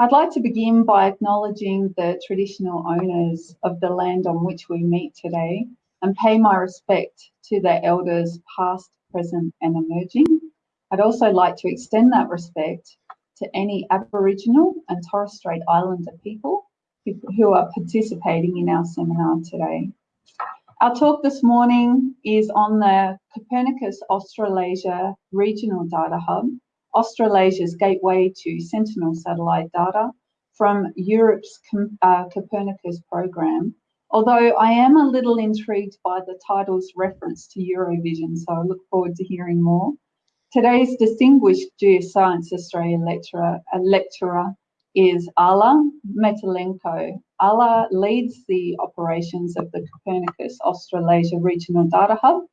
I'd like to begin by acknowledging the traditional owners of the land on which we meet today and pay my respect to their elders past, present and emerging. I'd also like to extend that respect to any Aboriginal and Torres Strait Islander people who are participating in our seminar today. Our talk this morning is on the Copernicus Australasia Regional Data Hub, Australasia's gateway to Sentinel satellite data from Europe's uh, Copernicus program. Although I am a little intrigued by the title's reference to Eurovision, so I look forward to hearing more. Today's distinguished Geoscience Australia lecturer, uh, lecturer is Alla Metlenko. Alla leads the operations of the Copernicus Australasia Regional Data Hub.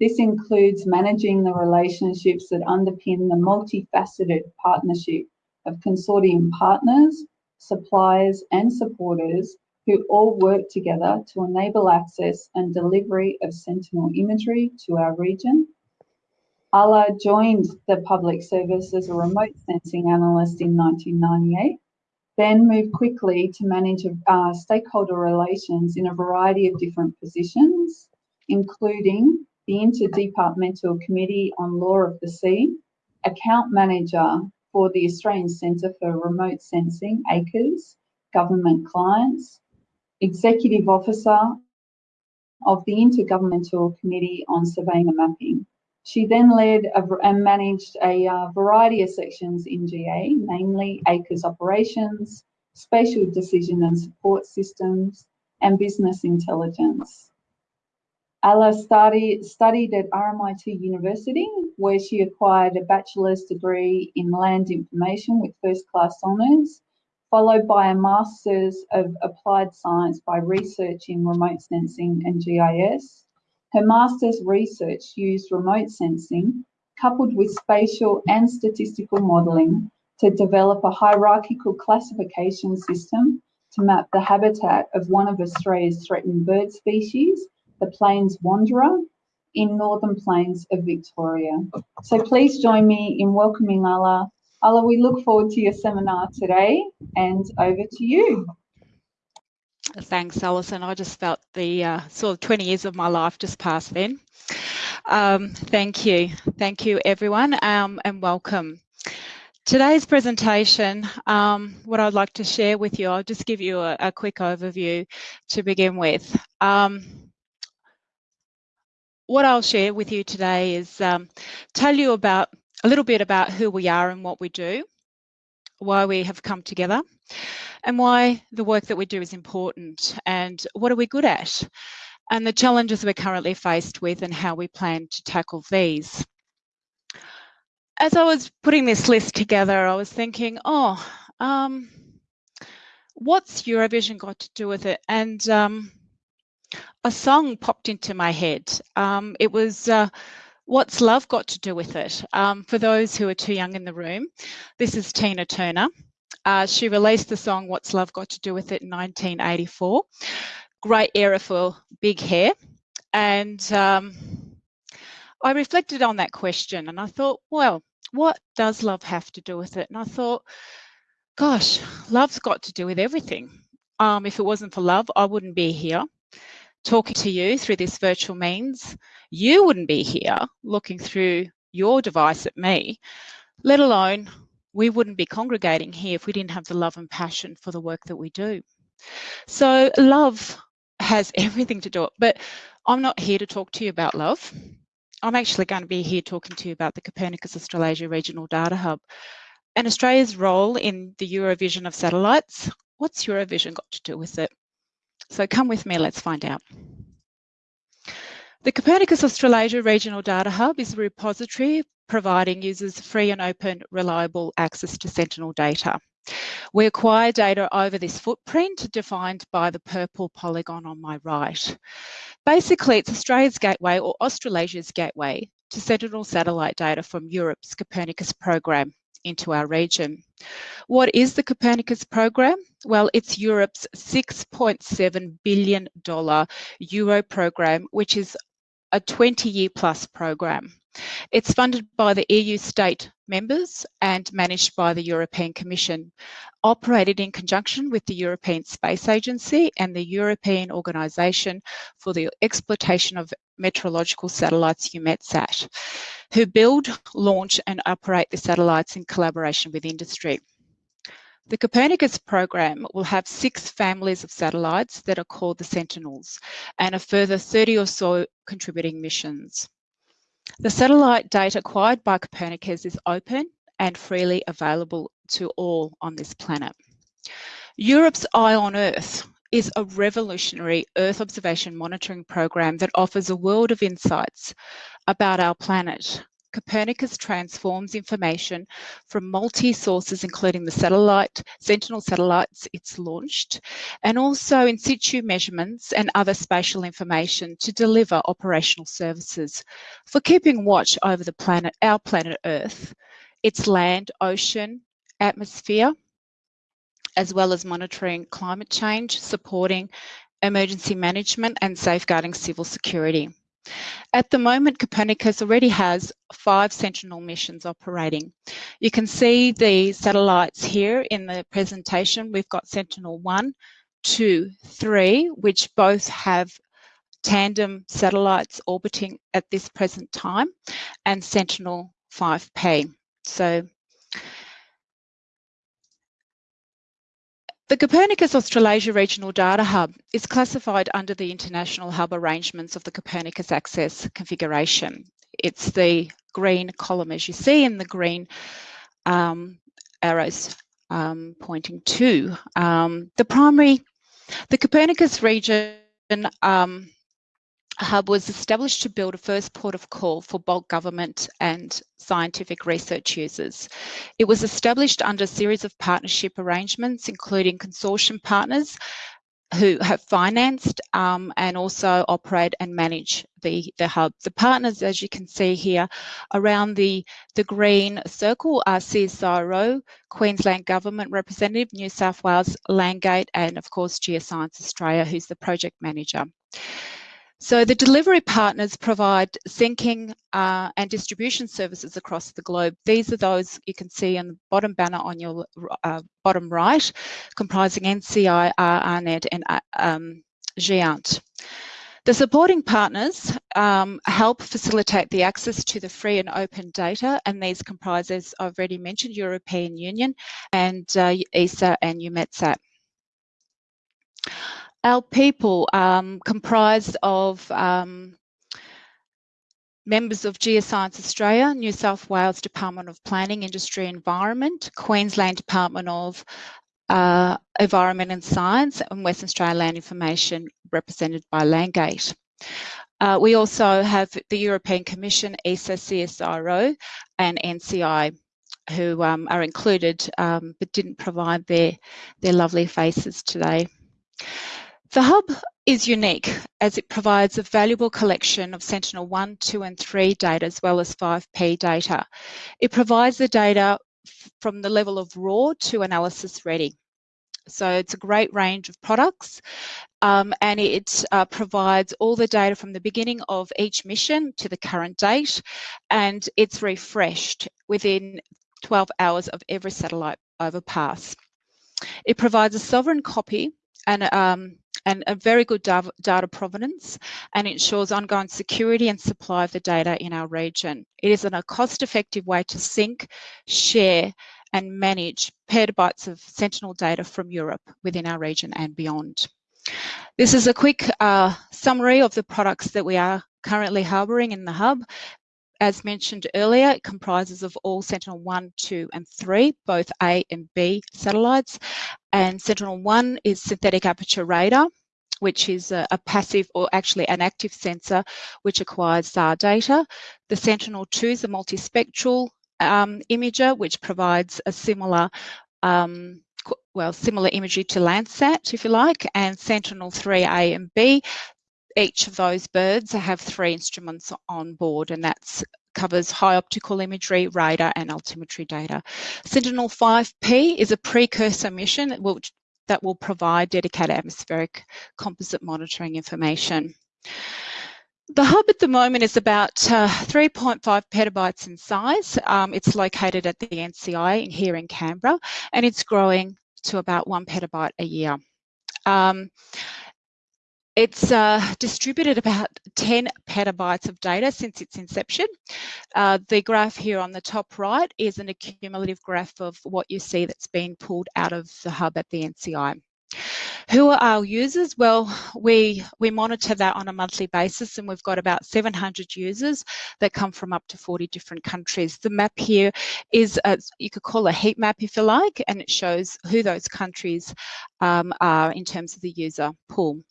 This includes managing the relationships that underpin the multifaceted partnership of consortium partners, suppliers and supporters who all work together to enable access and delivery of Sentinel imagery to our region. Alla joined the public service as a remote sensing analyst in 1998, then moved quickly to manage uh, stakeholder relations in a variety of different positions, including the Interdepartmental Committee on Law of the Sea, account manager for the Australian Centre for Remote Sensing, ACRES, government clients, executive officer of the Intergovernmental Committee on Surveying and Mapping, she then led a, and managed a uh, variety of sections in GA, namely ACRES operations, spatial decision and support systems, and business intelligence. Alla study, studied at RMIT University, where she acquired a bachelor's degree in land information with first class honours, followed by a master's of applied science by research in remote sensing and GIS, her master's research used remote sensing coupled with spatial and statistical modelling to develop a hierarchical classification system to map the habitat of one of Australia's threatened bird species, the plains wanderer, in northern plains of Victoria. So please join me in welcoming Alla. Alla, we look forward to your seminar today and over to you. Thanks, Alison. I just felt the uh, sort of 20 years of my life just passed then. Um, thank you. Thank you, everyone, um, and welcome. Today's presentation, um, what I'd like to share with you, I'll just give you a, a quick overview to begin with. Um, what I'll share with you today is um, tell you about a little bit about who we are and what we do, why we have come together, and why the work that we do is important and what are we good at and the challenges we're currently faced with and how we plan to tackle these. As I was putting this list together, I was thinking, oh, um, what's Eurovision got to do with it? And um, a song popped into my head. Um, it was uh, What's Love Got to Do with It? Um, for those who are too young in the room, this is Tina Turner. Uh, she released the song What's Love Got to Do with It in 1984. Great era for big hair. And um, I reflected on that question and I thought, well, what does love have to do with it? And I thought, gosh, love's got to do with everything. Um, if it wasn't for love, I wouldn't be here talking to you through this virtual means. You wouldn't be here looking through your device at me, let alone we wouldn't be congregating here if we didn't have the love and passion for the work that we do. So love has everything to do it, but I'm not here to talk to you about love. I'm actually going to be here talking to you about the Copernicus Australasia Regional Data Hub and Australia's role in the Eurovision of satellites. What's Eurovision got to do with it? So come with me, let's find out. The Copernicus Australasia Regional Data Hub is a repository providing users free and open, reliable access to Sentinel data. We acquire data over this footprint defined by the purple polygon on my right. Basically, it's Australia's gateway or Australasia's gateway to Sentinel satellite data from Europe's Copernicus program into our region. What is the Copernicus program? Well, it's Europe's $6.7 billion Euro program, which is a 20 year plus program. It's funded by the EU state members and managed by the European Commission, operated in conjunction with the European Space Agency and the European Organisation for the Exploitation of Meteorological Satellites, EUMETSAT, who build, launch and operate the satellites in collaboration with industry. The Copernicus program will have six families of satellites that are called the Sentinels and a further 30 or so contributing missions. The satellite data acquired by Copernicus is open and freely available to all on this planet. Europe's Eye on Earth is a revolutionary Earth observation monitoring program that offers a world of insights about our planet Copernicus transforms information from multi-sources, including the satellite, Sentinel satellites it's launched, and also in situ measurements and other spatial information to deliver operational services for keeping watch over the planet, our planet Earth, its land, ocean, atmosphere, as well as monitoring climate change, supporting emergency management and safeguarding civil security. At the moment, Copernicus already has five Sentinel missions operating. You can see the satellites here in the presentation. We've got Sentinel-1, 2, 3, which both have tandem satellites orbiting at this present time, and Sentinel-5P. So The Copernicus Australasia Regional Data Hub is classified under the International Hub arrangements of the Copernicus Access configuration. It's the green column as you see and the green um, arrows um, pointing to. Um, the primary, the Copernicus region um, Hub was established to build a first port of call for bulk government and scientific research users. It was established under a series of partnership arrangements, including consortium partners who have financed um, and also operate and manage the, the hub. The partners, as you can see here, around the, the green circle are CSIRO, Queensland Government Representative, New South Wales, Landgate, and of course Geoscience Australia, who's the project manager. So the delivery partners provide syncing uh, and distribution services across the globe. These are those you can see in the bottom banner on your uh, bottom right, comprising NCI, AARNet and uh, um, GÉANT. The supporting partners um, help facilitate the access to the free and open data, and these comprise, as I've already mentioned, European Union and uh, ESA and EUMETSAT. Our people um, comprised of um, members of Geoscience Australia, New South Wales Department of Planning, Industry Environment, Queensland Department of uh, Environment and Science, and Western Australia Land Information represented by Landgate. Uh, we also have the European Commission, ESA, CSIRO and NCI who um, are included um, but didn't provide their, their lovely faces today. The Hub is unique as it provides a valuable collection of Sentinel-1, 2 and 3 data as well as 5P data. It provides the data from the level of raw to analysis ready. So it's a great range of products um, and it uh, provides all the data from the beginning of each mission to the current date and it's refreshed within 12 hours of every satellite overpass. It provides a sovereign copy and um, and a very good data provenance and ensures ongoing security and supply of the data in our region. It is a cost-effective way to sync, share and manage petabytes of Sentinel data from Europe within our region and beyond. This is a quick uh, summary of the products that we are currently harbouring in the hub. As mentioned earlier, it comprises of all Sentinel-1, 2 and 3, both A and B satellites. And Sentinel-1 is synthetic aperture radar, which is a, a, passive or actually an active sensor which acquires SAR data. The Sentinel-2 is a multispectral um, imager which provides a similar um, well, similar imagery to Landsat, if you like, and Sentinel-3A and B, each of those birds have three instruments on board and that covers high optical imagery, radar and altimetry data. Sentinel-5P is a precursor mission that will, that will provide dedicated atmospheric composite monitoring information. The hub at the moment is about uh, 3.5 petabytes in size. Um, it's located at the NCI here in Canberra and it's growing to about one petabyte a year. Um, it's uh, distributed about 10 petabytes of data since its inception. Uh, the graph here on the top right is an accumulative graph of what you see that's been pulled out of the hub at the NCI. Who are our users? Well, we, we monitor that on a monthly basis and we've got about 700 users that come from up to 40 different countries. The map here is, a, you could call a heat map if you like, and it shows who those countries um, are in terms of the user pool.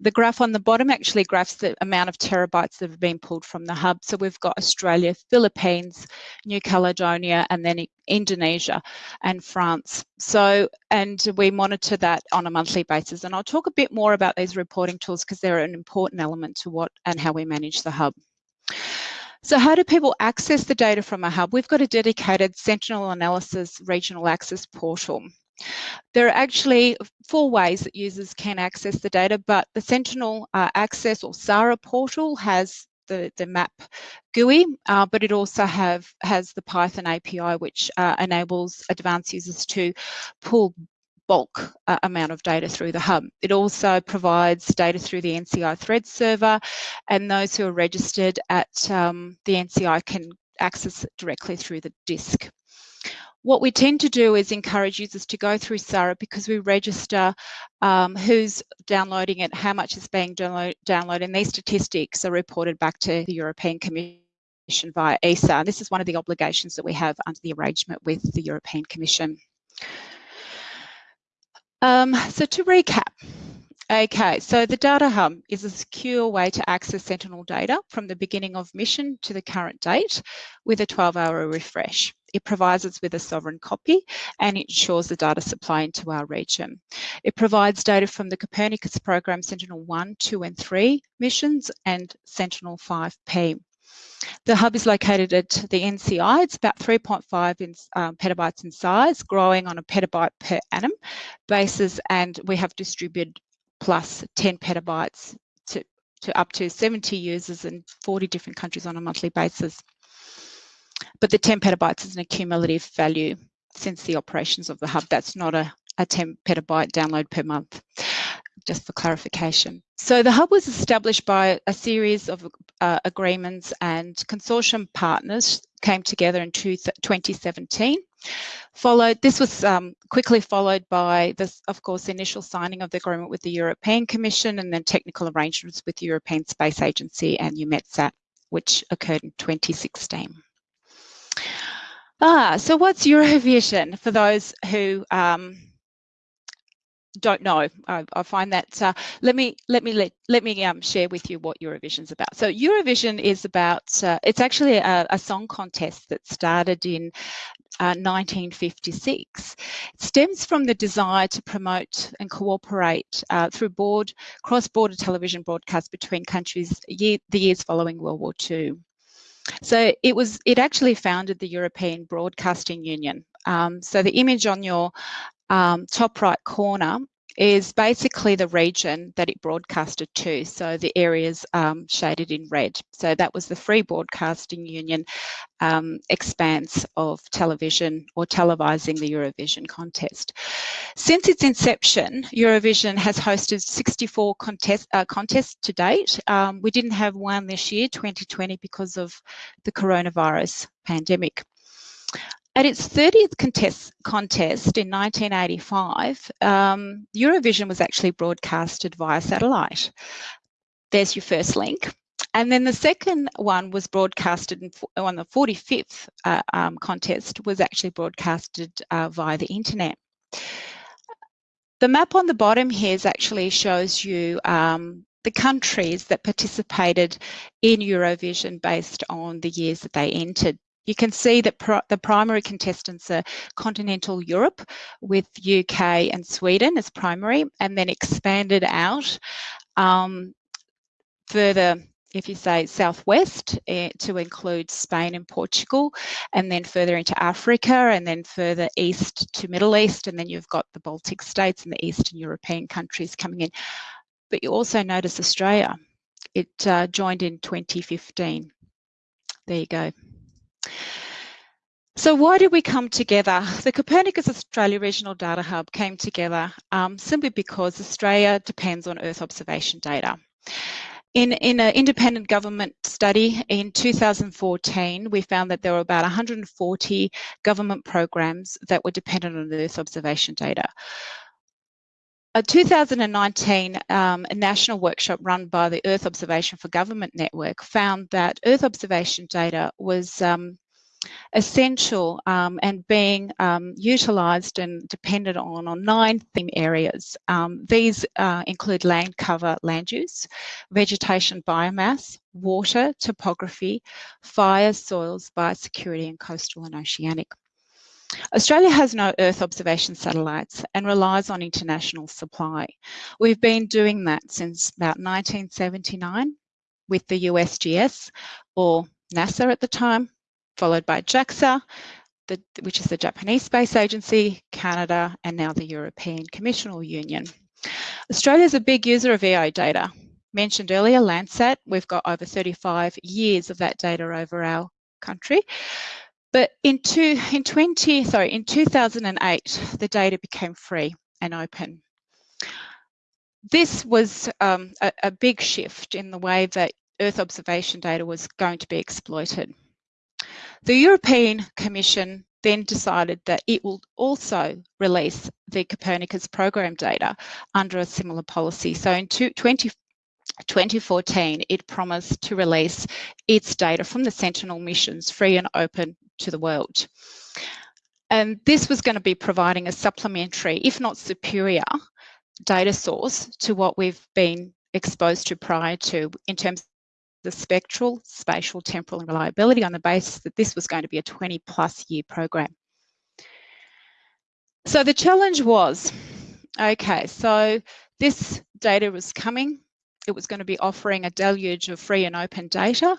The graph on the bottom actually graphs the amount of terabytes that have been pulled from the hub. So we've got Australia, Philippines, New Caledonia, and then Indonesia and France. So, and we monitor that on a monthly basis. And I'll talk a bit more about these reporting tools because they're an important element to what and how we manage the hub. So how do people access the data from a hub? We've got a dedicated Sentinel Australasia Regional Access Portal. There are actually four ways that users can access the data, but the Sentinel uh, Access or SARA portal has the, the map GUI, uh, but it also have has the Python API, which uh, enables advanced users to pull bulk uh, amount of data through the hub. It also provides data through the NCI THREDDS server, and those who are registered at um, the NCI can access it directly through the disk. What we tend to do is encourage users to go through SARA because we register um, who's downloading it, how much is being download, downloaded, and these statistics are reported back to the European Commission via ESA. This is one of the obligations that we have under the arrangement with the European Commission. Um, so to recap, Okay, so the Data Hub is a secure way to access Sentinel data from the beginning of mission to the current date with a 12-hour refresh. It provides us with a sovereign copy and it ensures the data supply into our region. It provides data from the Copernicus program Sentinel-1, 2 and 3 missions and Sentinel-5P. The hub is located at the NCI. It's about 3.5 in, um, petabytes in size, growing on a petabyte per annum basis, and we have distributed plus 10 petabytes to, to up to 70 users in 40 different countries on a monthly basis. But the 10 petabytes is an accumulative value since the operations of the hub. That's not a, a 10 petabyte download per month, just for clarification. So the hub was established by a series of uh, agreements and consortium partners came together in two, 2017 Followed, this was um, quickly followed by this, of course, initial signing of the agreement with the European Commission and then technical arrangements with the European Space Agency and EUMETSAT, which occurred in 2016. Ah, so what's Eurovision for those who um, don't know. I, I find that uh, let me let me let let me um, share with you what Eurovision is about. So Eurovision is about uh, it's actually a, a, song contest that started in uh, 1956. It stems from the desire to promote and cooperate uh, through board cross-border television broadcasts between countries year, the years following World War II. So it was it actually founded the European Broadcasting Union. Um, so the image on your um, top right corner is basically the region that it broadcasted to. So the areas um, shaded in red. So that was the Free Broadcasting Union um, expanse of television or televising the Eurovision contest. Since its inception, Eurovision has hosted 64 contest, uh, contests to date. Um, we didn't have one this year, 2020, because of the coronavirus pandemic. At its 30th contest, contest in 1985, um, Eurovision was actually broadcasted via satellite. There's your first link. And then the second one was broadcasted on the 45th uh, um, contest was actually broadcasted uh, via the internet. The map on the bottom here actually shows you um, the countries that participated in Eurovision based on the years that they entered. You can see that the primary contestants are continental Europe with UK and Sweden as primary and then expanded out um, further if you say southwest eh, to include Spain and Portugal and then further into Africa and then further east to Middle East and then you've got the Baltic states and the Eastern European countries coming in. But you also notice Australia It uh, joined in 2015. There you go. So why did we come together? The Copernicus Australia Regional Data Hub came together um, simply because Australia depends on Earth observation data. In, in an independent government study in 2014, we found that there were about 140 government programs that were dependent on Earth observation data. A 2019 um, a national workshop run by the Earth Observation for Government Network found that Earth observation data was um, essential um, and being um, utilised and depended on on nine theme areas. Um, these uh, include land cover, land use, vegetation, biomass, water, topography, fire, soils, biosecurity and coastal and oceanic. Australia has no Earth observation satellites and relies on international supply. We've been doing that since about 1979 with the USGS or NASA at the time, followed by JAXA, the, which is the Japanese Space Agency, Canada, and now the European Commission or Union. Australia is a big user of EO data. Mentioned earlier, Landsat, we've got over 35 years of that data over our country. But in, two, in 20, sorry, in 2008, the data became free and open. This was um, a, a big shift in the way that Earth observation data was going to be exploited. The European Commission then decided that it will also release the Copernicus program data under a similar policy. So in 20, 2014, it promised to release its data from the Sentinel missions free and open to the world. And this was going to be providing a supplementary, if not superior, data source to what we've been exposed to prior to in terms of the spectral, spatial, temporal and reliability on the basis that this was going to be a 20 plus year program. So the challenge was, okay, so this data was coming. It was going to be offering a deluge of free and open data.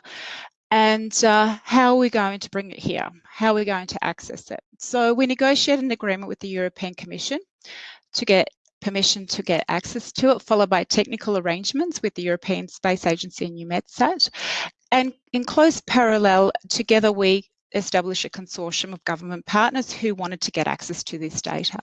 And uh, how are we going to bring it here? How are we going to access it? So we negotiated an agreement with the European Commission to get permission to get access to it, followed by technical arrangements with the European Space Agency and EUMETSAT. And in close parallel, together we established a consortium of government partners who wanted to get access to this data.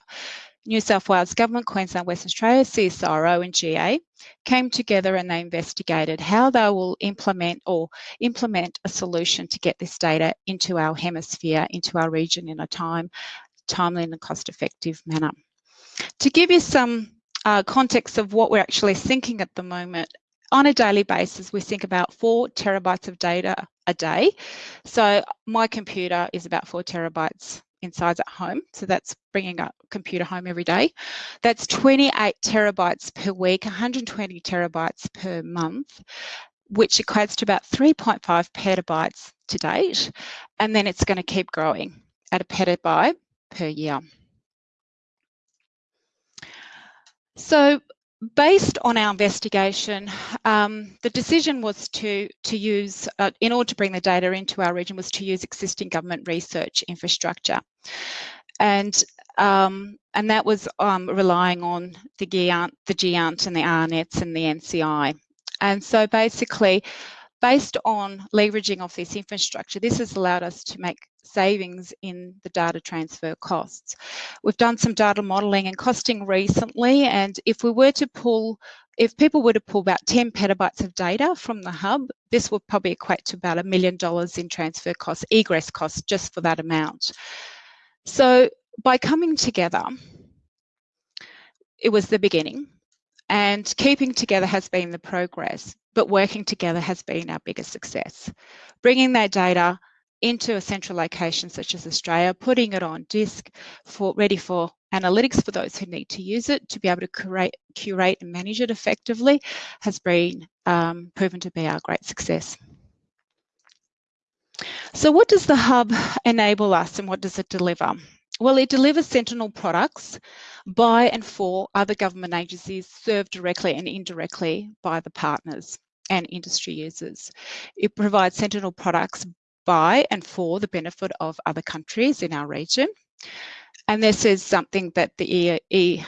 New South Wales Government, Queensland, Western Australia, CSIRO and GA came together and they investigated how they will implement or implement a solution to get this data into our hemisphere, into our region in a time, timely and cost effective manner. To give you some uh, context of what we're actually thinking at the moment, on a daily basis, we think about four terabytes of data a day. So my computer is about four terabytes inside at home. So that's bringing a computer home every day. That's 28 terabytes per week, 120 terabytes per month, which equates to about 3.5 petabytes to date. And then it's going to keep growing at a petabyte per year. So based on our investigation, um, the decision was to, to use, uh, in order to bring the data into our region, was to use existing government research infrastructure. And um, and that was um, relying on the GEANT, the GEANT and the AARNets and the NCI. And so basically, based on leveraging of this infrastructure, this has allowed us to make savings in the data transfer costs. We've done some data modelling and costing recently, and if we were to pull, if people were to pull about 10 petabytes of data from the hub, this would probably equate to about a million dollars in transfer costs, egress costs, just for that amount. So by coming together, it was the beginning. And keeping together has been the progress, but working together has been our biggest success. Bringing that data into a central location such as Australia, putting it on disk for ready for analytics for those who need to use it to be able to curate, curate and manage it effectively has been um, proven to be our great success. So what does the hub enable us and what does it deliver? Well, it delivers Sentinel products by and for other government agencies served directly and indirectly by the partners and industry users. It provides Sentinel products by and for the benefit of other countries in our region. And this is something that the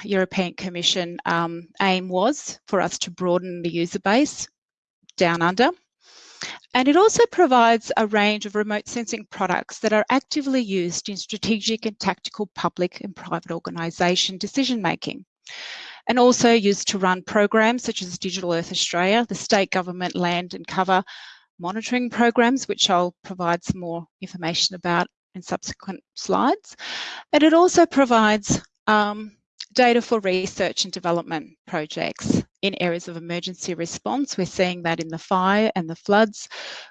European Commission um, aim was for us to broaden the user base down under. And it also provides a range of remote sensing products that are actively used in strategic and tactical public and private organisation decision making and also used to run programs such as Digital Earth Australia, the state government land and cover monitoring programs, which I'll provide some more information about in subsequent slides. And it also provides um, data for research and development projects in areas of emergency response. We're seeing that in the fire and the floods,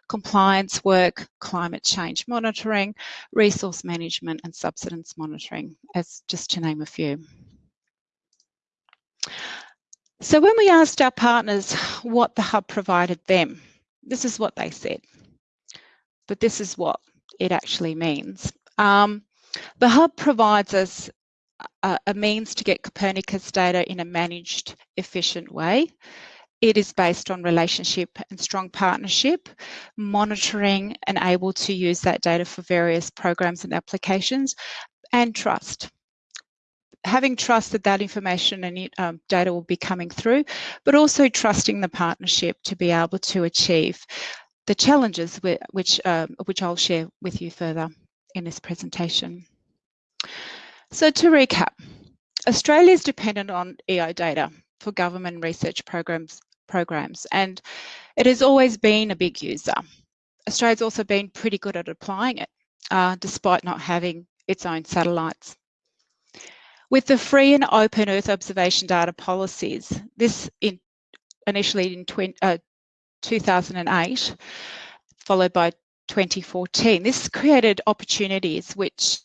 compliance work, climate change monitoring, resource management and subsidence monitoring, as just to name a few. So when we asked our partners what the hub provided them, this is what they said, but this is what it actually means. Um, the hub provides us a, a means to get Copernicus data in a managed, efficient way. It is based on relationship and strong partnership, monitoring and able to use that data for various programs and applications, and trust having trust that that information and um, data will be coming through, but also trusting the partnership to be able to achieve the challenges which, um, which I'll share with you further in this presentation. So to recap, Australia is dependent on EO data for government research programs, programs and it has always been a big user. Australia's also been pretty good at applying it, uh, despite not having its own satellites. With the free and open Earth observation data policies, this in, initially in 20, uh, 2008, followed by 2014, this created opportunities which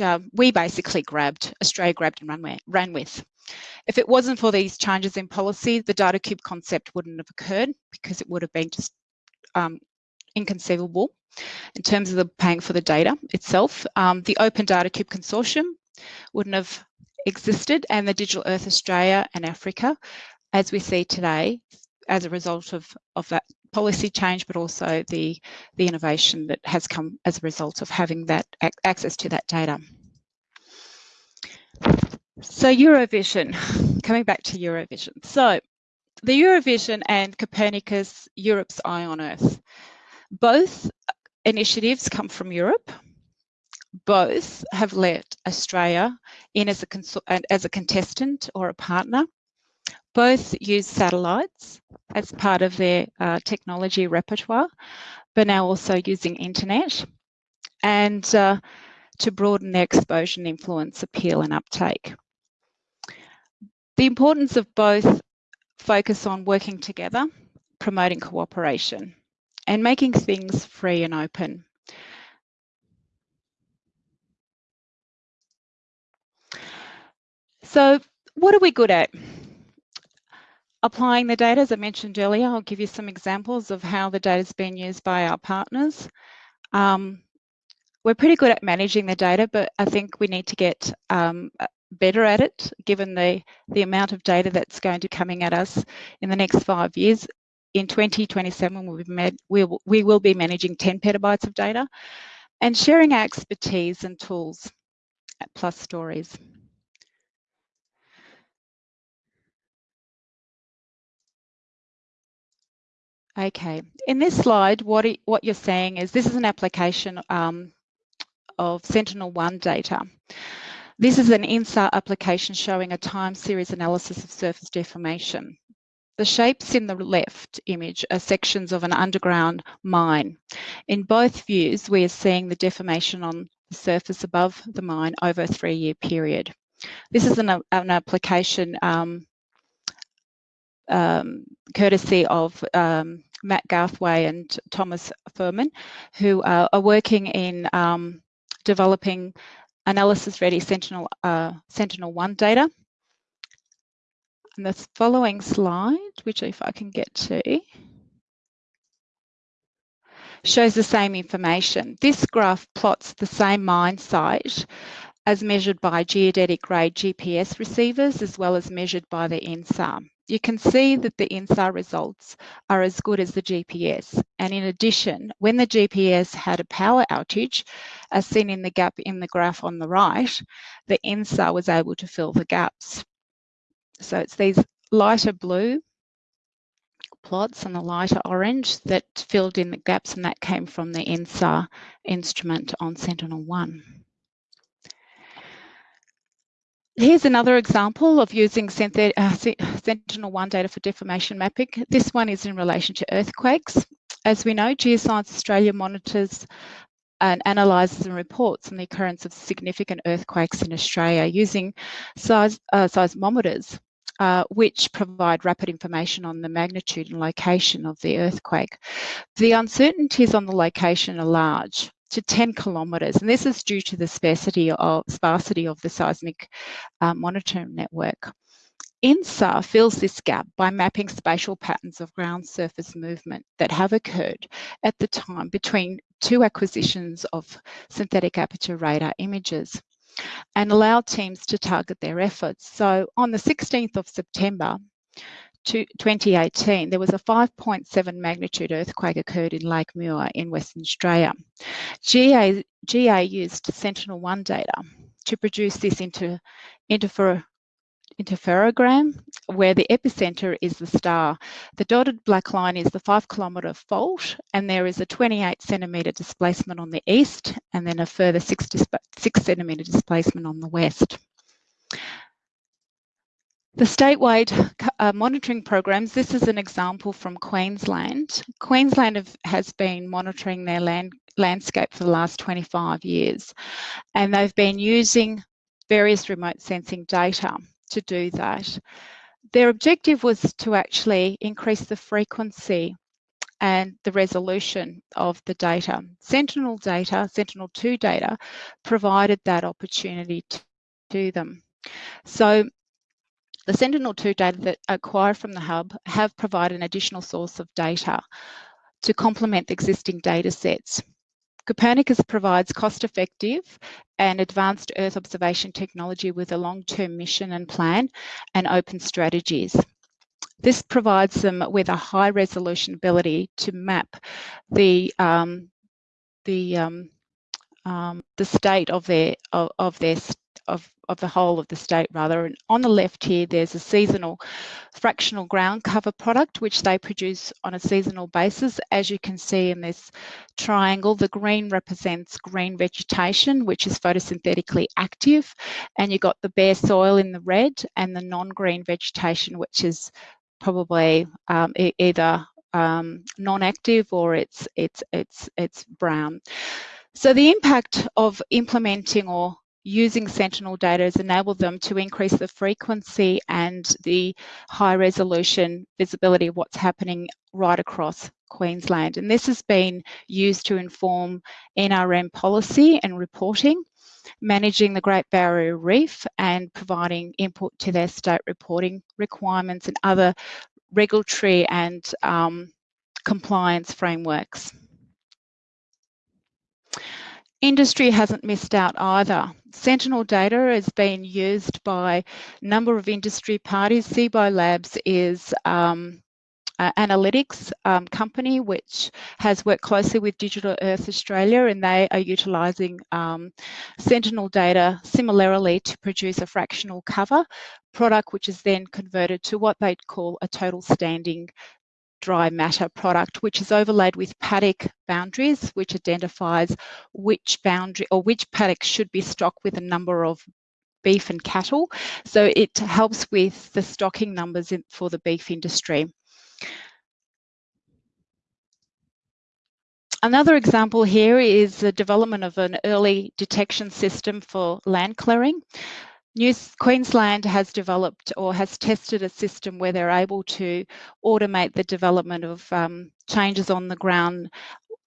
um, we basically grabbed, Australia grabbed and ran, ran with. If it wasn't for these changes in policy, the data cube concept wouldn't have occurred because it would have been just um, inconceivable in terms of the paying for the data itself. Um, the Open Data Cube Consortium wouldn't have existed and the Digital Earth Australia and Africa, as we see today, as a result of, of that policy change, but also the, the innovation that has come as a result of having that access to that data. So Eurovision, coming back to Eurovision. So the Eurovision and Copernicus, Europe's Eye on Earth. Both initiatives come from Europe both have let Australia in as a, as a contestant or a partner. Both use satellites as part of their uh, technology repertoire, but now also using internet and uh, to broaden their exposure and influence, appeal and uptake. The importance of both focus on working together, promoting cooperation and making things free and open. So what are we good at? Applying the data, as I mentioned earlier, I'll give you some examples of how the data is being used by our partners. Um, we're pretty good at managing the data, but I think we need to get um, better at it, given the, the amount of data that's going to be coming at us in the next five years. In 2027, we'll be we, we will be managing 10 petabytes of data and sharing our expertise and tools at Plus Stories. Okay, in this slide, what, what you're saying is this is an application um, of Sentinel-1 data. This is an INSAR application showing a time series analysis of surface deformation. The shapes in the left image are sections of an underground mine. In both views, we are seeing the deformation on the surface above the mine over a three-year period. This is an, an application um, um, courtesy of um, Matt Garthwaite and Thomas Fuhrmann, who uh, are working in um, developing analysis-ready Sentinel, uh, Sentinel-1 data. And the following slide, which if I can get to, shows the same information. This graph plots the same mine site as measured by geodetic grade GPS receivers as well as measured by the INSAR. You can see that the INSAR results are as good as the GPS. And in addition, when the GPS had a power outage, as seen in the gap in the graph on the right, the INSAR was able to fill the gaps. So it's these lighter blue plots and the lighter orange that filled in the gaps and that came from the INSAR instrument on Sentinel-1. Here's another example of using uh, Sentinel-1 data for deformation mapping. This one is in relation to earthquakes. As we know, Geoscience Australia monitors and analyses and reports on the occurrence of significant earthquakes in Australia using uh, seismometers, uh, which provide rapid information on the magnitude and location of the earthquake. The uncertainties on the location are large to 10 kilometres, and this is due to the sparsity of, sparsity of the seismic uh, monitoring network. INSAR fills this gap by mapping spatial patterns of ground surface movement that have occurred at the time between two acquisitions of synthetic aperture radar images and allow teams to target their efforts. So on the 16th of September, 2018, there was a 5.7 magnitude earthquake occurred in Lake Muir in Western Australia. GA, GA used Sentinel-1 data to produce this for interferogram where the epicenter is the star. The dotted black line is the five kilometre fault and there is a 28 centimetre displacement on the east and then a further six, six centimetre displacement on the west. The statewide uh, monitoring programs, this is an example from Queensland. Queensland have, has been monitoring their land, landscape for the last 25 years and they've been using various remote sensing data to do that. Their objective was to actually increase the frequency and the resolution of the data. Sentinel data, Sentinel-2 data, provided that opportunity to, to them. So the Sentinel-2 data that acquired from the hub have provided an additional source of data to complement the existing data sets. Copernicus provides cost-effective and advanced Earth observation technology with a long-term mission and plan and open strategies. This provides them with a high resolution ability to map the um, the um, um, the state of their of, of their of, of the whole of the state rather. And on the left here, there's a seasonal fractional ground cover product, which they produce on a seasonal basis. As you can see in this triangle, the green represents green vegetation, which is photosynthetically active. And you've got the bare soil in the red and the non-green vegetation, which is probably um, e either um, non-active or it's, it's, it's, it's brown. So the impact of implementing or using Sentinel data has enabled them to increase the frequency and the high resolution visibility of what's happening right across Queensland. And this has been used to inform NRM policy and reporting, managing the Great Barrier Reef and providing input to their state reporting requirements and other regulatory and um, compliance frameworks. Industry hasn't missed out either. Sentinel data has been used by a number of industry parties. Cibo Labs is um, analytics um, company which has worked closely with Digital Earth Australia and they are utilising um, Sentinel data similarly to produce a fractional cover product which is then converted to what they'd call a total standing dry matter product, which is overlaid with paddock boundaries, which identifies which boundary or which paddock should be stocked with a number of beef and cattle. So it helps with the stocking numbers in, for the beef industry. Another example here is the development of an early detection system for land clearing. New Queensland has developed or has tested a system where they're able to automate the development of um, changes on the ground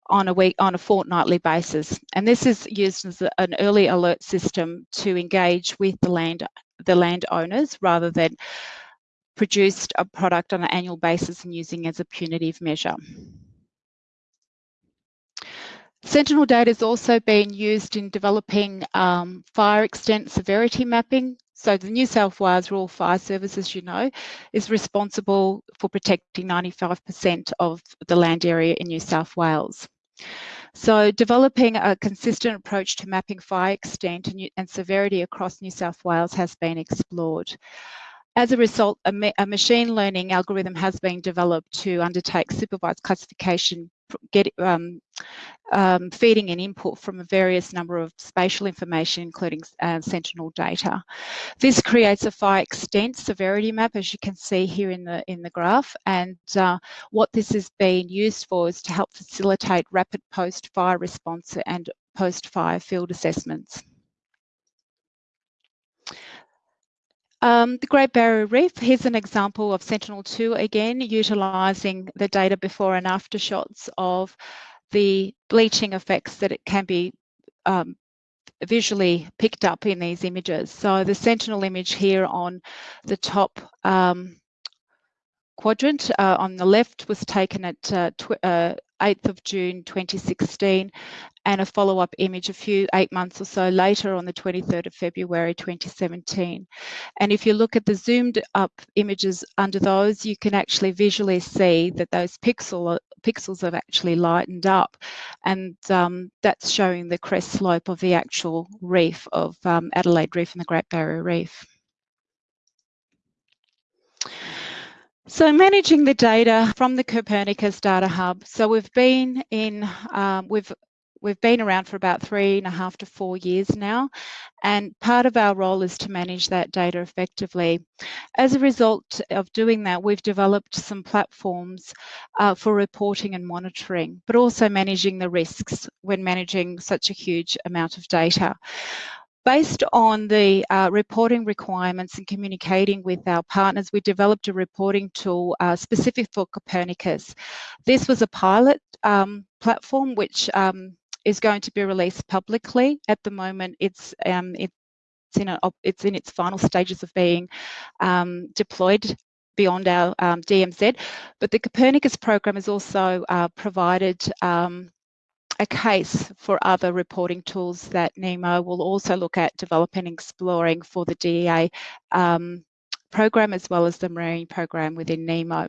on a week on a fortnightly basis and this is used as an early alert system to engage with the land the landowners rather than produced a product on an annual basis and using as a punitive measure. Sentinel data has also been used in developing um, fire extent severity mapping. So the New South Wales Rural Fire Service, as you know, is responsible for protecting 95% of the land area in New South Wales. So developing a consistent approach to mapping fire extent and, and severity across New South Wales has been explored. as a result, a, ma a, machine learning algorithm has been developed to undertake supervised classification, get, um, um, feeding an input from a various number of spatial information, including uh, Sentinel data. This creates a fire extent severity map, as you can see here in the in the graph. And uh, what this is being used for is to help facilitate rapid post-fire response and post-fire field assessments. Um, the Great Barrier Reef, here's an example of Sentinel-2 again, utilising the data before and after shots of the bleaching effects that it can be um, visually picked up in these images. So the Sentinel image here on the top um, quadrant uh, on the left was taken at uh, uh, 8th of June 2016 and a follow-up image a few eight months or so later on the 23rd of February 2017. And if you look at the zoomed up images under those, you can actually visually see that those pixel, pixels have actually lightened up. And um, that's showing the crest slope of the actual reef of um, Adelaide Reef and the Great Barrier Reef. So managing the data from the Copernicus Data Hub. So we've been in, um, we've we've been around for about three and a half to four years now, and part of our role is to manage that data effectively. As a result of doing that, we've developed some platforms uh, for reporting and monitoring, but also managing the risks when managing such a huge amount of data. Based on the uh, reporting requirements and communicating with our partners, we developed a reporting tool uh, specific for Copernicus. This was a pilot um, platform which um, is going to be released publicly. At the moment, it's um, it's in a, it's in its final stages of being um, deployed beyond our um, DMZ. But the Copernicus program has also uh, provided um, a case for other reporting tools that NEMO will also look at developing and exploring for the DEA um, program as well as the marine program within NEMO.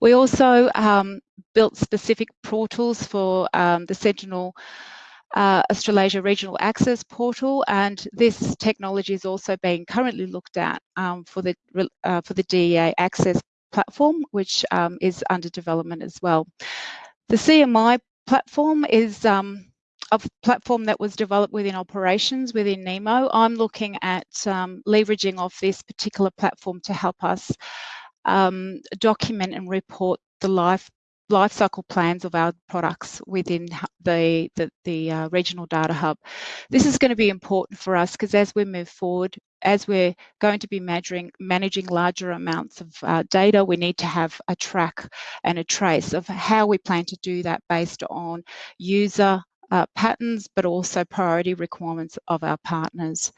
We also um, built specific portals for um, the Sentinel uh, Australasia Regional Access Portal, and this technology is also being currently looked at um, for the uh, for the DEA Access platform, which um, is under development as well. The CMI platform is um, a platform that was developed within operations within NEMO. I'm looking at um, leveraging off this particular platform to help us um, document and report the life life cycle plans of our products within the, the, the uh, regional data hub. This is going to be important for us because as we move forward, as we're going to be measuring, managing larger amounts of uh, data, we need to have a track and a trace of how we plan to do that based on user uh, patterns, but also priority requirements of our partners.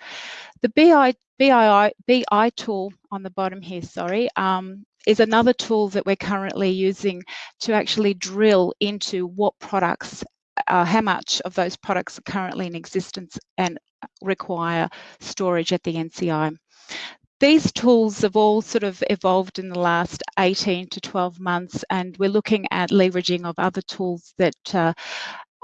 The BI, BI, BI tool on the bottom here, sorry, um, is another tool that we're currently using to actually drill into what products, uh, how much of those products are currently in existence and require storage at the NCI. These tools have all sort of evolved in the last 18 to 12 months, and we're looking at leveraging of other tools that uh,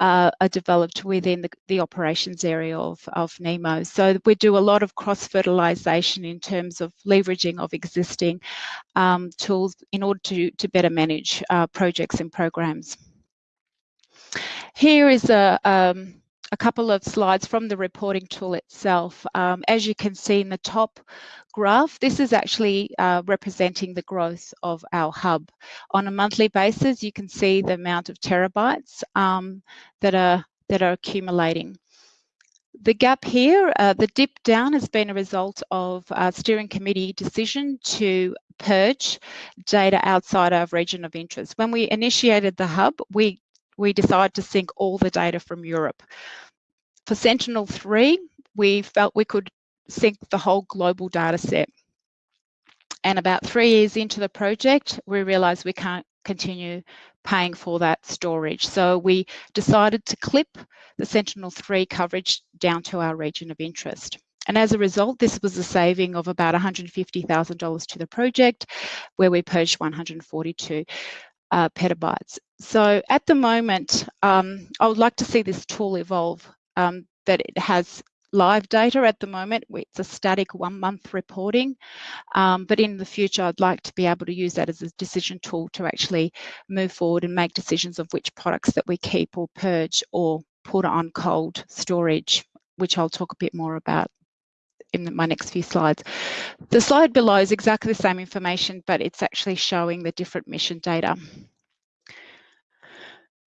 uh, are developed within the, the, operations area of, of NEMO. So we do a lot of cross-fertilization in terms of leveraging of existing um, tools in order to, to better manage uh, projects and programs. Here is a, um, a couple of slides from the reporting tool itself. Um, as you can see in the top graph, this is actually uh, representing the growth of our hub. On a monthly basis, you can see the amount of terabytes um, that are that are accumulating. The gap here, uh, the dip down has been a result of a steering committee decision to purge data outside our region of interest. When we initiated the hub, we we decided to sync all the data from Europe. For Sentinel-3, we felt we could sync the whole global data set. And about three years into the project, we realized we can't continue paying for that storage. So we decided to clip the Sentinel-3 coverage down to our region of interest. And as a result, this was a saving of about $150,000 to the project, where we purged 142 uh, petabytes. So at the moment, um, I would like to see this tool evolve, um, that it has live data at the moment. It's a static one month reporting, um, but in the future, I'd like to be able to use that as a decision tool to actually move forward and make decisions of which products that we keep or purge or put on cold storage, which I'll talk a bit more about in my next few slides. The slide below is exactly the same information, but it's actually showing the different mission data.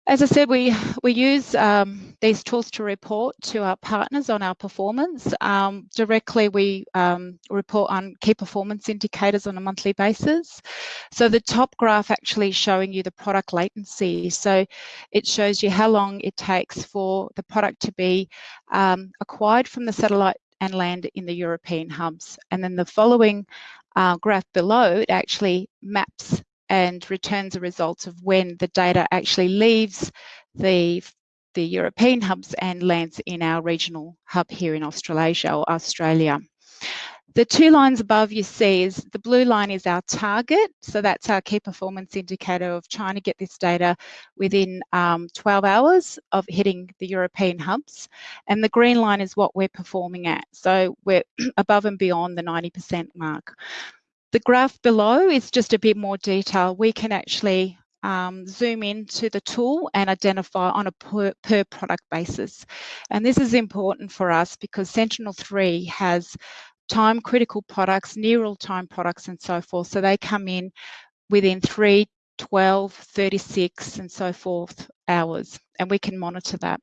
As I said, we, we use um, these tools to report to our partners on our performance. Um, directly, we um, report on key performance indicators on a monthly basis. So the top graph actually showing you the product latency. So it shows you how long it takes for the product to be um, acquired from the satellite and land in the European hubs. And then the following uh, graph below, it actually maps and returns the results of when the data actually leaves the the European hubs and lands in our regional hub here in Australasia or Australia. The two lines above you see is the blue line is our target. So that's our key performance indicator of trying to get this data within um, 12 hours of hitting the European hubs. And the green line is what we're performing at. So we're above and beyond the 90% mark. The graph below is just a bit more detail. We can actually um, zoom into the tool and identify on a per, per, product basis. And this is important for us because Sentinel-3 has time critical products, near real time products and so forth. So they come in within 3, 12, 36 and so forth hours and we can monitor that.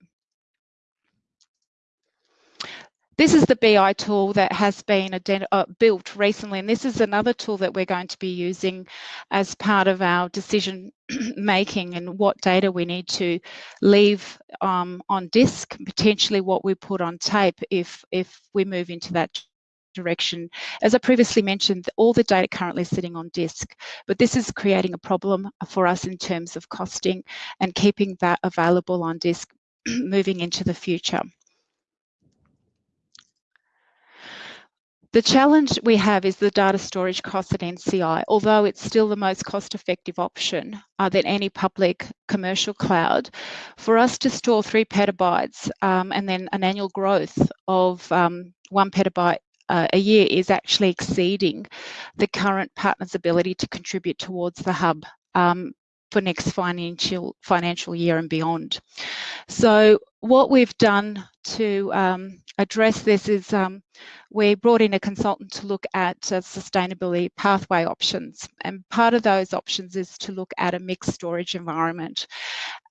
This is the BI tool that has been uh, built recently, and this is another tool that we're going to be using as part of our decision making and what data we need to leave um, on disk, potentially what we put on tape if, if we move into that direction. As I previously mentioned, all the data currently sitting on disk, but this is creating a problem for us in terms of costing and keeping that available on disk moving into the future. The challenge we have is the data storage cost at NCI, although it's still the most cost-effective option uh, than any public commercial cloud. For us to store three petabytes um, and then an annual growth of um, one petabyte uh, a year is actually exceeding the current partner's ability to contribute towards the hub um, for next financial financial year and beyond. So what we've done to um, address this is um, we brought in a consultant to look at uh, sustainability pathway options. And part of those options is to look at a mixed storage environment.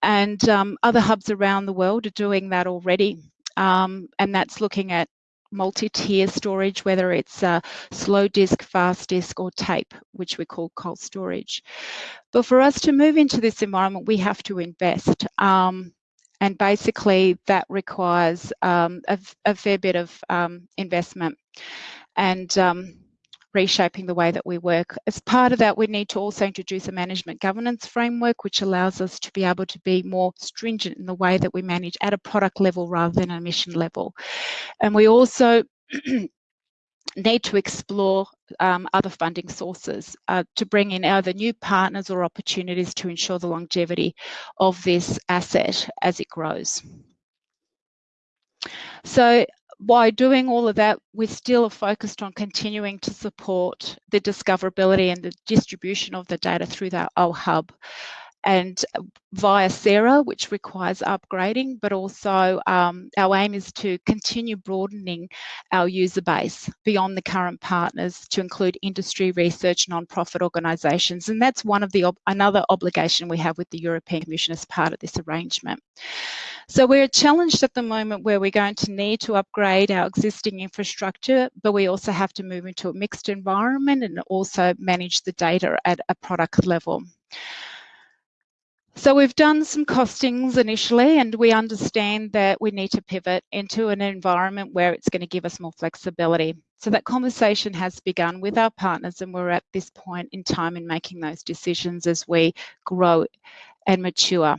And um, other hubs around the world are doing that already. Um, and that's looking at multi-tier storage, whether it's uh, slow disk, fast disk, or tape, which we call cold storage. But for us to move into this environment, we have to invest. Um, and basically that requires um, a, a, fair bit of um, investment and um, reshaping the way that we work. As part of that, we need to also introduce a management governance framework, which allows us to be able to be more stringent in the way that we manage at a product level rather than a mission level. And we also need to explore um, other funding sources uh, to bring in either new partners or opportunities to ensure the longevity of this asset as it grows. So by doing all of that, we still are focused on continuing to support the discoverability and the distribution of the data through that hub and via SARA, which requires upgrading, but also um, our aim is to continue broadening our user base beyond the current partners to include industry, research, non-profit organisations. And that's one of the another obligation we have with the European Commission as part of this arrangement. So we're challenged at the moment where we're going to need to upgrade our existing infrastructure, but we also have to move into a mixed environment and also manage the data at a product level. So we've done some costings initially and we understand that we need to pivot into an environment where it's going to give us more flexibility. So that conversation has begun with our partners and we're at this point in time in making those decisions as we grow and mature.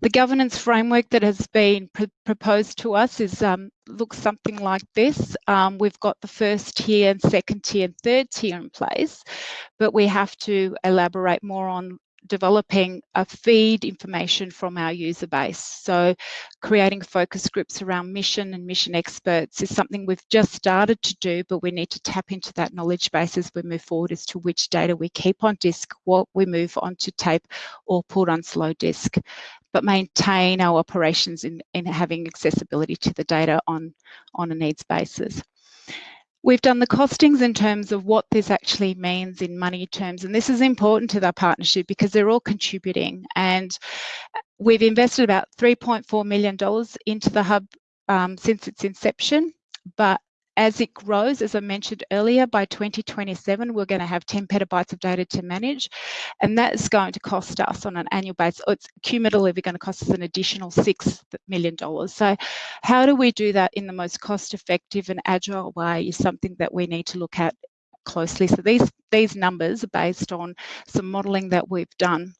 The governance framework that has been pr proposed to us is um, looks something like this. Um, we've got the first tier and second tier and third tier in place, but we have to elaborate more on developing a feed information from our user base. So creating focus groups around mission and mission experts is something we've just started to do, but we need to tap into that knowledge base as we move forward as to which data we keep on disk, what we move onto tape or put on slow disk, but maintain our operations in, in having accessibility to the data on, on a needs basis. We've done the costings in terms of what this actually means in money terms, and this is important to the partnership because they're all contributing. And we've invested about $3.4 million into the hub um, since its inception, but as it grows, as I mentioned earlier, by 2027, we're going to have 10 petabytes of data to manage, and that is going to cost us on an annual basis, it's cumulatively going to cost us an additional $6 million. So how do we do that in the most cost-effective and agile way is something that we need to look at closely. So these, these numbers are based on some modelling that we've done.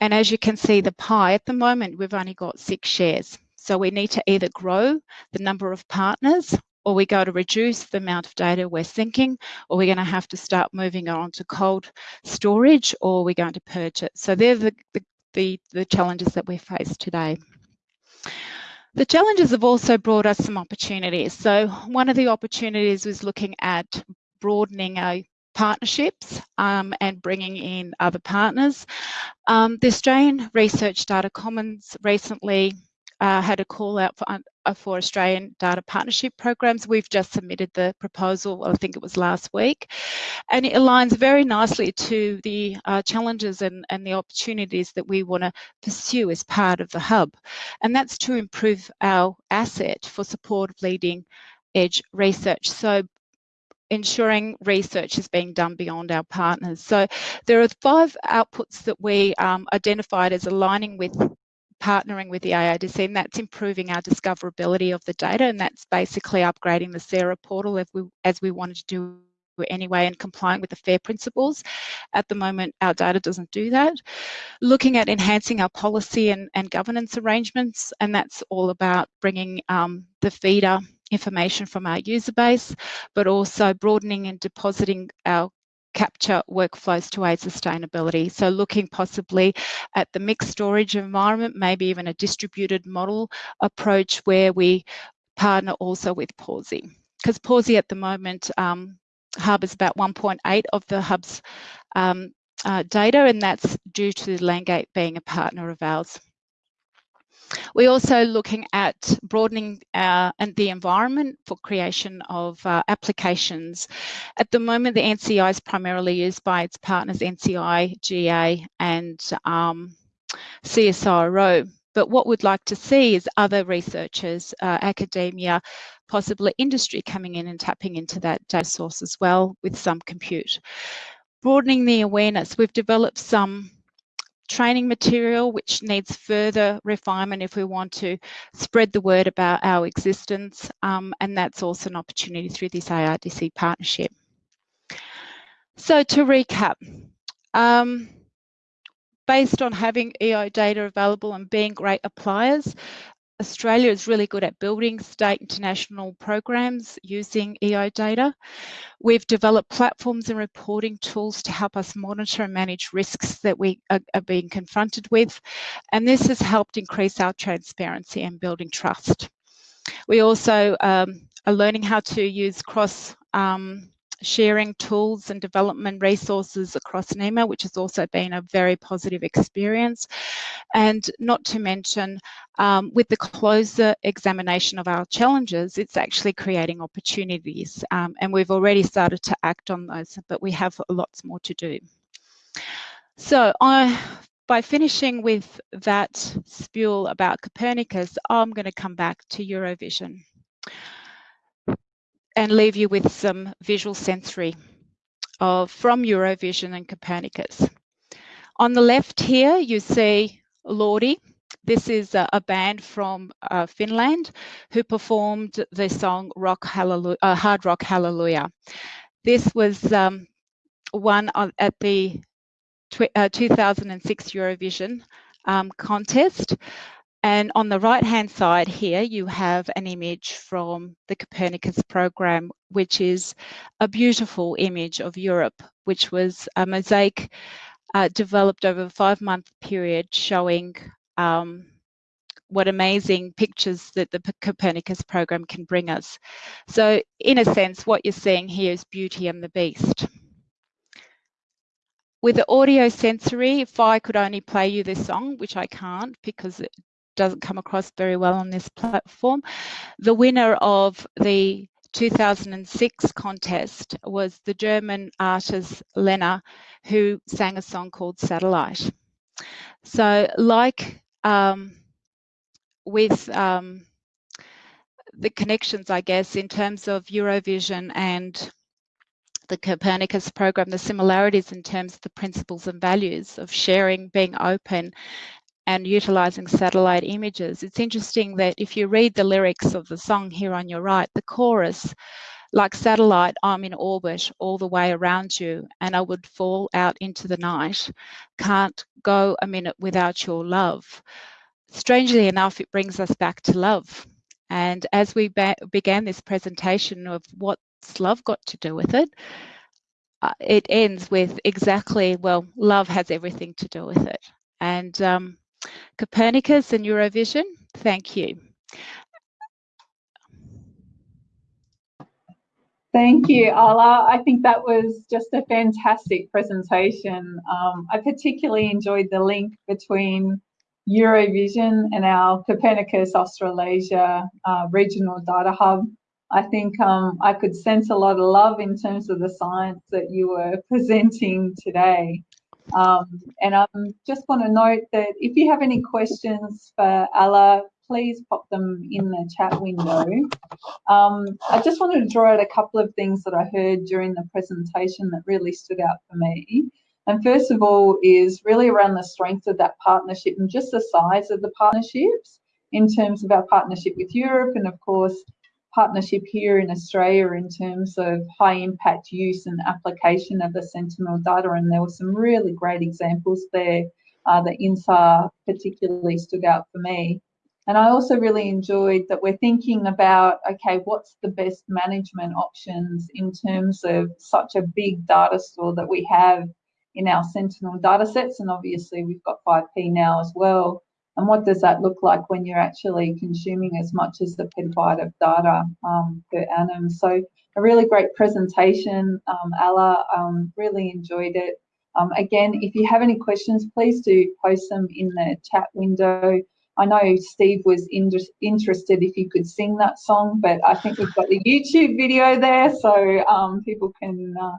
And as you can see, the pie, at the moment, we've only got six shares. So we need to either grow the number of partners or we go to reduce the amount of data we're syncing, or we're going to have to start moving on to cold storage, or we're going to purge it. So they're the, the, the, the challenges that we face today. The challenges have also brought us some opportunities. So one of the opportunities was looking at broadening our partnerships um, and bringing in other partners. Um, the Australian Research Data Commons recently uh, had a call out for, for Australian data partnership programs. We've just submitted the proposal, I think it was last week, and it aligns very nicely to the uh, challenges and, and the opportunities that we want to pursue as part of the hub. And that's to improve our asset for support of leading edge research. So ensuring research is being done beyond our partners. So there are five outputs that we um, identified as aligning with partnering with the ARDC, and that's improving our discoverability of the data, and that's basically upgrading the SARA portal as we, as we wanted to do anyway and complying with the FAIR principles. At the moment, our data doesn't do that. Looking at enhancing our policy and, and governance arrangements, and that's all about bringing um, the feeder information from our user base, but also broadening and depositing our capture workflows to aid sustainability. So looking possibly at the mixed storage environment, maybe even a distributed model approach where we partner also with Pawsey. Because Pawsey at the moment, um, is about 1.8 of the Hub's um, uh, data, and that's due to Landgate being a partner of ours. We're also looking at broadening uh, and the environment for creation of uh, applications. At the moment, the NCI is primarily used by its partners NCI, GA and um, CSIRO. But what we'd like to see is other researchers, uh, academia, possibly industry coming in and tapping into that data source as well with some compute. Broadening the awareness, we've developed some training material which needs further refinement if we want to spread the word about our existence um, and that's also an opportunity through this ARDC partnership. So to recap, um, based on having EO data available and being great appliers, Australia is really good at building state international programs using EO data. We've developed platforms and reporting tools to help us monitor and manage risks that we are, are being confronted with. And this has helped increase our transparency and building trust. We also um, are learning how to use cross um, sharing tools and development resources across NEMO, which has also been a very positive experience. And not to mention, um, with the closer examination of our challenges, it's actually creating opportunities. Um, and we've already started to act on those, but we have lots more to do. So I, by finishing with that spiel about Copernicus, I'm going to come back to Eurovision and leave you with some visual sensory of, from Eurovision and Copernicus. On the left here, you see Lordi. This is a, a band from uh, Finland who performed the song Rock Hallelujah, uh, Hard Rock Hallelujah. This was um, won at the uh, 2006 Eurovision um, contest. And on the right hand side here, you have an image from the Copernicus program, which is a beautiful image of Europe, which was a mosaic uh, developed over a five month period showing um, what amazing pictures that the Copernicus program can bring us. So in a sense, what you're seeing here is Beauty and the Beast. With the audio sensory, if I could only play you this song, which I can't because doesn't come across very well on this platform, the winner of the 2006 contest was the German artist Lena, who sang a song called Satellite. So like um, with um, the connections, I guess, in terms of Eurovision and the Copernicus program, the similarities in terms of the principles and values of sharing, being open, and utilizing satellite images. It's interesting that if you read the lyrics of the song here on your right, the chorus, like satellite, I'm in orbit all the way around you, and I would fall out into the night. Can't go a minute without your love. Strangely enough, it brings us back to love. And as we began this presentation of what's love got to do with it, uh, it ends with exactly, well, love has everything to do with it. And um, Copernicus and Eurovision, thank you. Thank you, Ala. I think that was just a fantastic presentation. Um, I particularly enjoyed the link between Eurovision and our Copernicus Australasia uh, Regional Data Hub. I think um, I could sense a lot of love in terms of the science that you were presenting today. Um, and I just want to note that if you have any questions for Ala, please pop them in the chat window. Um, I just wanted to draw out a couple of things that I heard during the presentation that really stood out for me. And first of all is really around the strength of that partnership and just the size of the partnerships in terms of our partnership with Europe and of course partnership here in Australia in terms of high impact use and application of the Sentinel data. And there were some really great examples there uh, that INSAR particularly stood out for me. And I also really enjoyed that we're thinking about, okay, what's the best management options in terms of such a big data store that we have in our Sentinel data sets. And obviously we've got 5P now as well. And what does that look like when you're actually consuming as much as the petabyte of data um, per annum? So a really great presentation, um, um, really enjoyed it. Um, again, if you have any questions, please do post them in the chat window. I know Steve was in, interested if you could sing that song, but I think we've got the YouTube video there, so um, people can uh,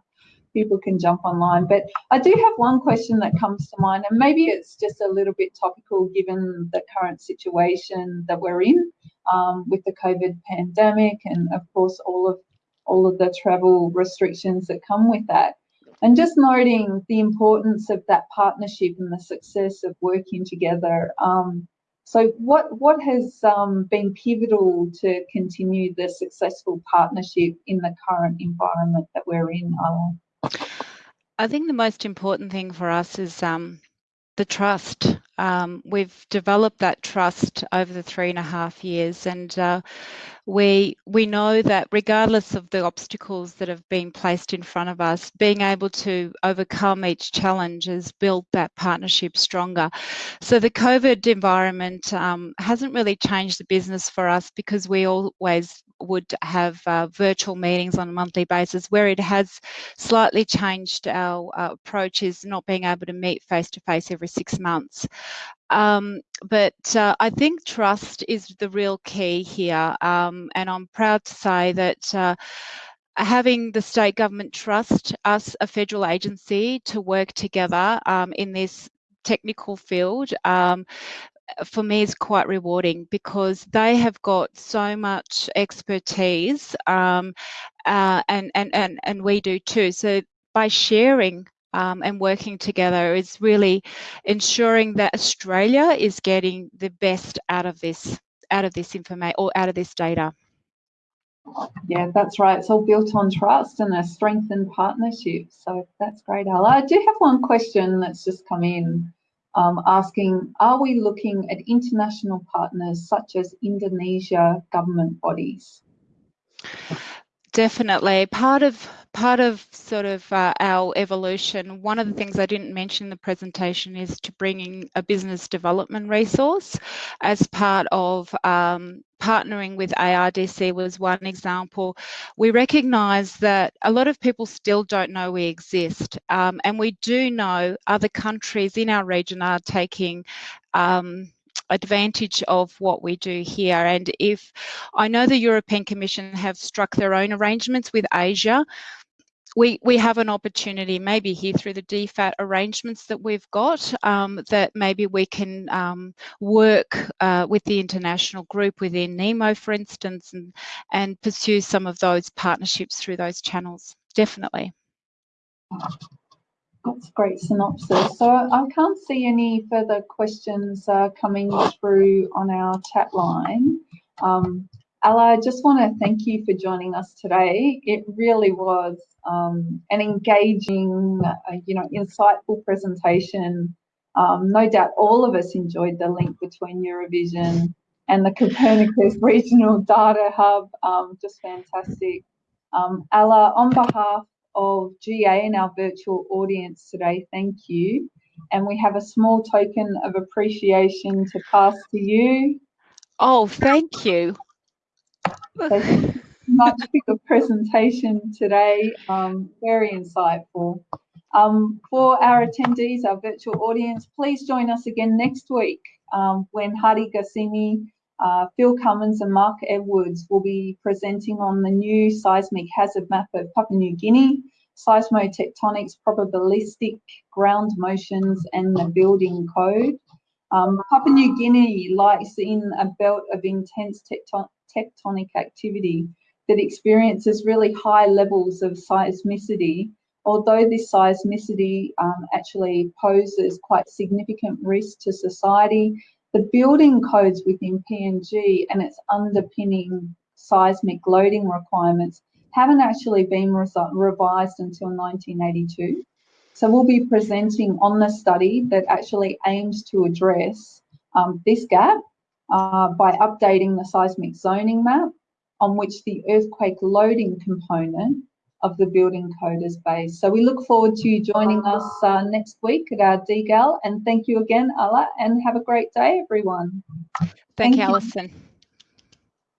people can jump online. But I do have one question that comes to mind, and maybe it's just a little bit topical given the current situation that we're in um, with the COVID pandemic, and of course all of all of the travel restrictions that come with that. And just noting the importance of that partnership and the success of working together. Um, so what, what has um, been pivotal to continue the successful partnership in the current environment that we're in, Alan? I think the most important thing for us is um, the trust. Um, we've developed that trust over the three and a half years, and uh, we we know that regardless of the obstacles that have been placed in front of us, being able to overcome each challenge has built that partnership stronger. So the COVID environment um, hasn't really changed the business for us because we always would have uh, virtual meetings on a monthly basis. Where it has slightly changed our uh, approach is not being able to meet face to face every six months. Um, but uh, I think trust is the real key here, um, and I'm proud to say that uh, having the state government trust us, a federal agency, to work together um, in this technical field um, for me is quite rewarding because they have got so much expertise um, uh, and, and, and, and we do too. So by sharing um, and working together is really ensuring that Australia is getting the best out of this out of this information or out of this data. Yeah, that's right. It's all built on trust and a strengthened partnership. So that's great, Ala. I do have one question that's just come in um, asking, are we looking at international partners such as Indonesia government bodies? Definitely. Part of part of sort of uh, our evolution, one of the things I didn't mention in the presentation is to bringing a business development resource as part of um, partnering with ARDC was one example. We recognise that a lot of people still don't know we exist um, and we do know other countries in our region are taking um, advantage of what we do here. And if I know the European Commission have struck their own arrangements with Asia, we, we have an opportunity maybe here through the DFAT arrangements that we've got um, that maybe we can um, work uh, with the international group within NEMO, for instance, and, and pursue some of those partnerships through those channels. Definitely. That's a great synopsis. So I can't see any further questions uh, coming through on our chat line. Um, Ella, I just want to thank you for joining us today. It really was um, an engaging, uh, you know, insightful presentation. Um, no doubt all of us enjoyed the link between Eurovision and the Copernicus Regional Data Hub. Um, just fantastic. Um, Ella, on behalf of GA and our virtual audience today. Thank you. And we have a small token of appreciation to pass to you. Oh, thank you. Much for your presentation today. Um, very insightful. Um, for our attendees, our virtual audience, please join us again next week um, when Hadi Ghasemi uh, Phil Cummins and Mark Edwards will be presenting on the new seismic hazard map of Papua New Guinea, seismotectonics, probabilistic ground motions, and the building code. Um, Papua New Guinea lies in a belt of intense tecton tectonic activity that experiences really high levels of seismicity, although this seismicity um, actually poses quite significant risk to society the building codes within PNG and its underpinning seismic loading requirements haven't actually been revised until 1982. So we'll be presenting on the study that actually aims to address um, this gap uh, by updating the seismic zoning map on which the earthquake loading component of the building code is based. So we look forward to you joining us uh, next week at our DGAL. And thank you again, Alla, and have a great day, everyone. Thank, thank you, Alison.